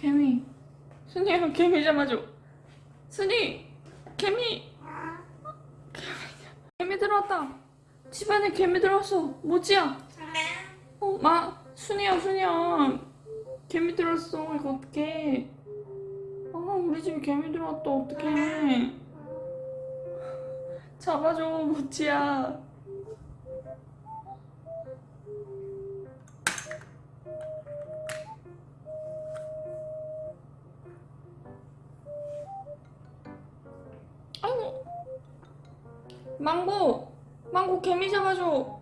개미. 순이야 개미 잡아줘. 순이 개미. 개미 들어왔다. 집안에 개미 들어왔어. 모찌야? 어, 마 순이야 순이야. 개미 들어왔어. 이거 어떡해. 아 우리 집에 개미 들어왔다. 어떡해. 잡아줘 모찌야 망고 망고 개미 잡아줘.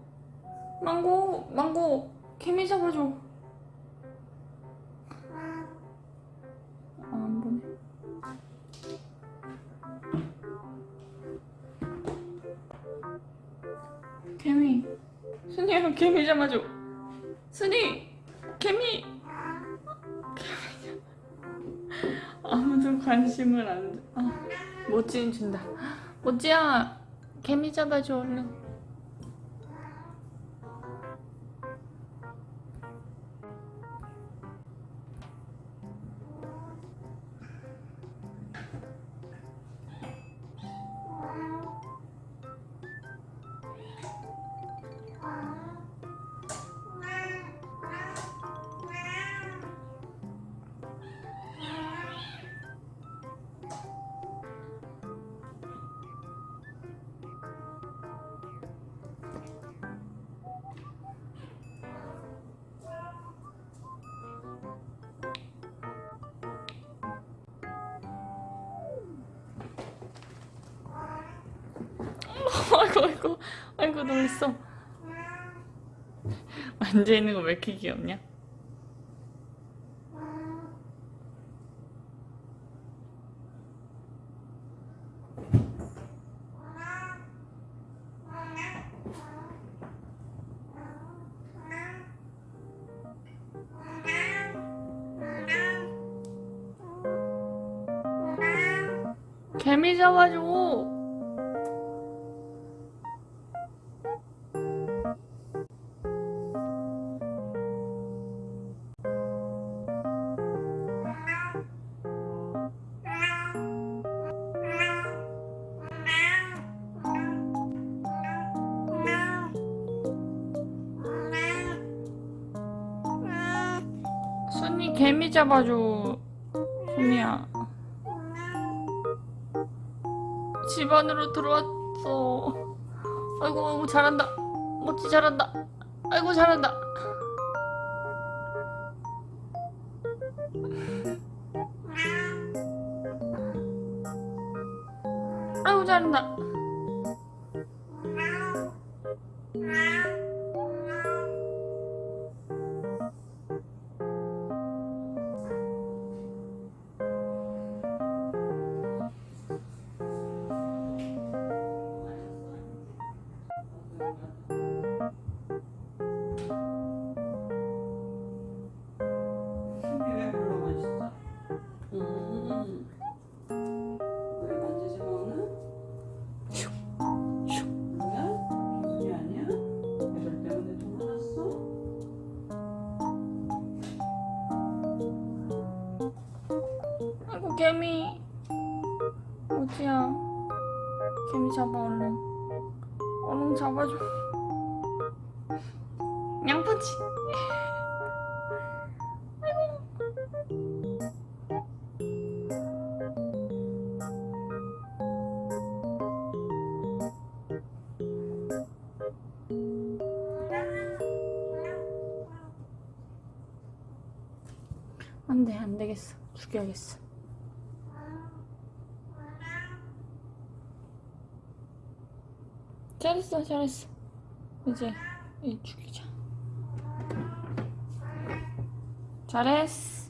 망고 망고 개미 잡아줘. 아, 안 보네. 개미. 순이야 개미 잡아줘. 순이 개미. 개미 아무도 관심을 안 줘. 아, 모찌는 준다. 모찌야 개미 잡아줘 얼른 아이고 아이고 놀랬어. 앉아있는 거 왜 이렇게 귀엽냐? 개미 잡아줘 개미 잡아줘 순이야. 집 안으로 들어왔어. 아이고 아이고 잘한다. 멋지 잘한다. 아이고 잘한다. 아이고 잘한다 아이고 개미. 어디야? 개미 잡아 얼른 얼른 잡아줘. 양파치. 안돼 안되겠어. 죽여야겠어 잘했어 잘했어. 이제 이 죽이자. 잘했어